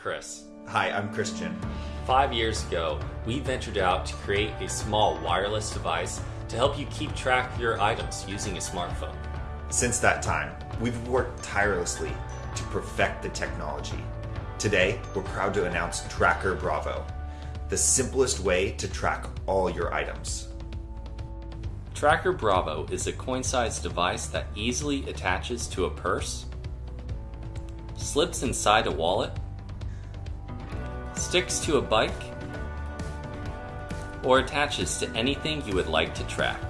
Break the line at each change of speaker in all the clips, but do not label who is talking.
Chris.
Hi, I'm Christian.
Five years ago, we ventured out to create a small wireless device to help you keep track of your items using a smartphone.
Since that time, we've worked tirelessly to perfect the technology. Today, we're proud to announce TrackR Bravo, the simplest way to track all your items.
TrackR Bravo is a coin-sized device that easily attaches to a purse, slips inside a wallet, sticks to a bike, or attaches to anything you would like to track.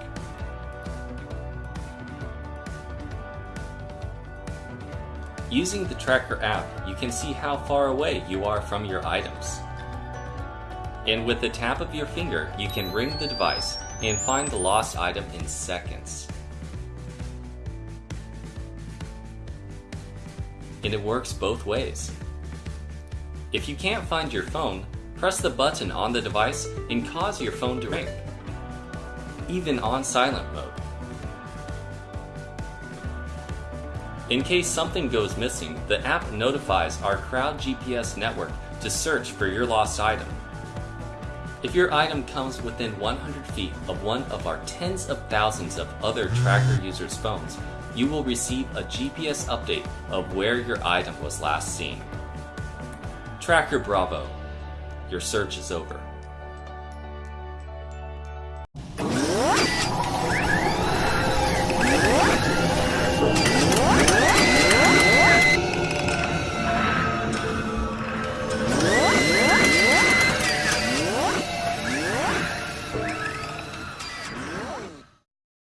Using the TrackR app, you can see how far away you are from your items. And with the tap of your finger, you can ring the device and find the lost item in seconds. And it works both ways. If you can't find your phone, press the button on the device and cause your phone to ring, even on silent mode. In case something goes missing, the app notifies our Crowd GPS network to search for your lost item. If your item comes within 100 feet of one of our tens of thousands of other tracker users' phones, you will receive a GPS update of where your item was last seen. TrackR Bravo. Your search is over.